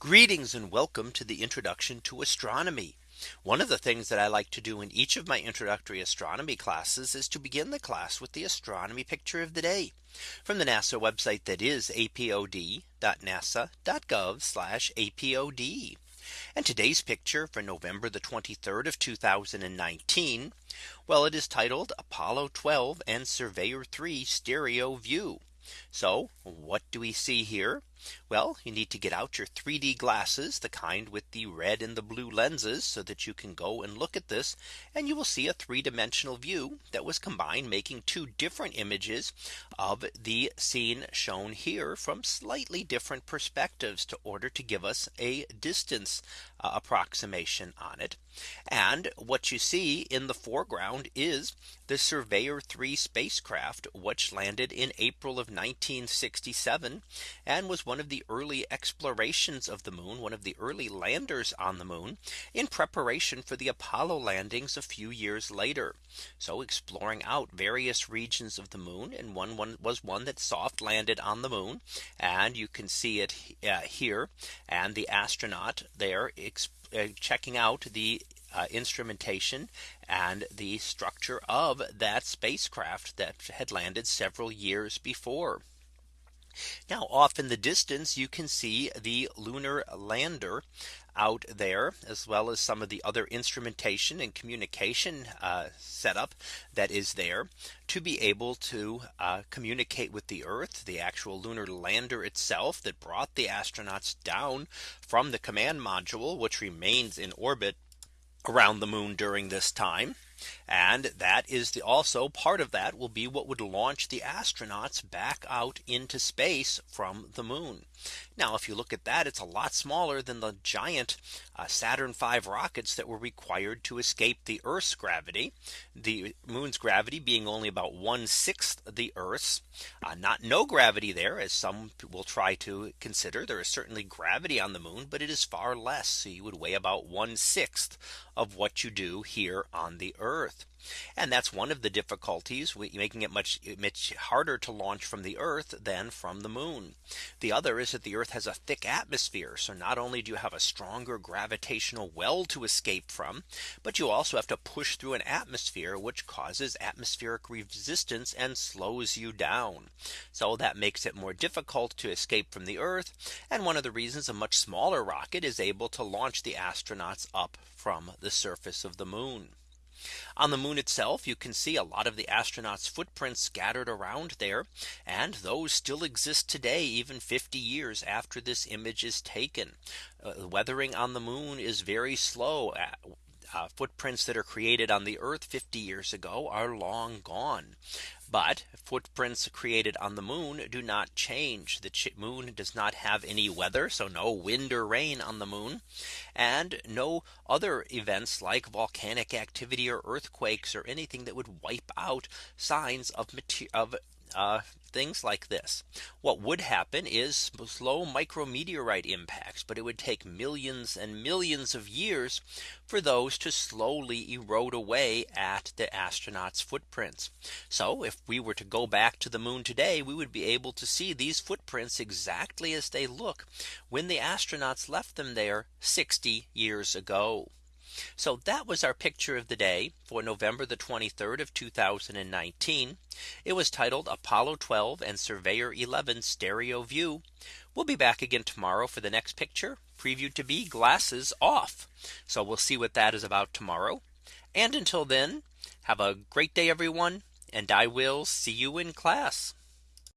Greetings and welcome to the introduction to astronomy. One of the things that I like to do in each of my introductory astronomy classes is to begin the class with the astronomy picture of the day from the NASA website that is apod.nasa.gov apod. And today's picture for November the 23rd of 2019. Well, it is titled Apollo 12 and Surveyor 3 stereo view. So what do we see here? Well, you need to get out your 3D glasses, the kind with the red and the blue lenses so that you can go and look at this and you will see a three dimensional view that was combined making two different images of the scene shown here from slightly different perspectives to order to give us a distance uh, approximation on it. And what you see in the foreground is the Surveyor 3 spacecraft, which landed in April of 1967 and was one of the early explorations of the moon, one of the early landers on the moon in preparation for the Apollo landings a few years later. So exploring out various regions of the moon and one, one was one that soft landed on the moon. And you can see it uh, here and the astronaut there uh, checking out the uh, instrumentation and the structure of that spacecraft that had landed several years before. Now off in the distance, you can see the lunar lander out there as well as some of the other instrumentation and communication uh, setup that is there to be able to uh, communicate with the Earth the actual lunar lander itself that brought the astronauts down from the command module which remains in orbit around the moon during this time. And that is the also part of that will be what would launch the astronauts back out into space from the moon. Now if you look at that, it's a lot smaller than the giant uh, Saturn V rockets that were required to escape the Earth's gravity. The moon's gravity being only about one sixth the Earth's uh, not no gravity there as some will try to consider there is certainly gravity on the moon, but it is far less. So you would weigh about one sixth of what you do here on the Earth. And that's one of the difficulties making it much much harder to launch from the Earth than from the moon. The other is that the Earth has a thick atmosphere. So not only do you have a stronger gravitational well to escape from, but you also have to push through an atmosphere which causes atmospheric resistance and slows you down. So that makes it more difficult to escape from the Earth. And one of the reasons a much smaller rocket is able to launch the astronauts up from the surface of the moon. On the moon itself, you can see a lot of the astronauts footprints scattered around there. And those still exist today, even 50 years after this image is taken. Uh, weathering on the moon is very slow. Uh, footprints that are created on the Earth 50 years ago are long gone. But footprints created on the moon do not change. The moon does not have any weather. So no wind or rain on the moon and no other events like volcanic activity or earthquakes or anything that would wipe out signs of, of uh, things like this. What would happen is slow micrometeorite impacts, but it would take millions and millions of years for those to slowly erode away at the astronauts footprints. So if we were to go back to the moon today, we would be able to see these footprints exactly as they look when the astronauts left them there 60 years ago. So that was our picture of the day for November the 23rd of 2019. It was titled Apollo 12 and Surveyor 11 stereo view. We'll be back again tomorrow for the next picture previewed to be glasses off. So we'll see what that is about tomorrow. And until then, have a great day, everyone. And I will see you in class.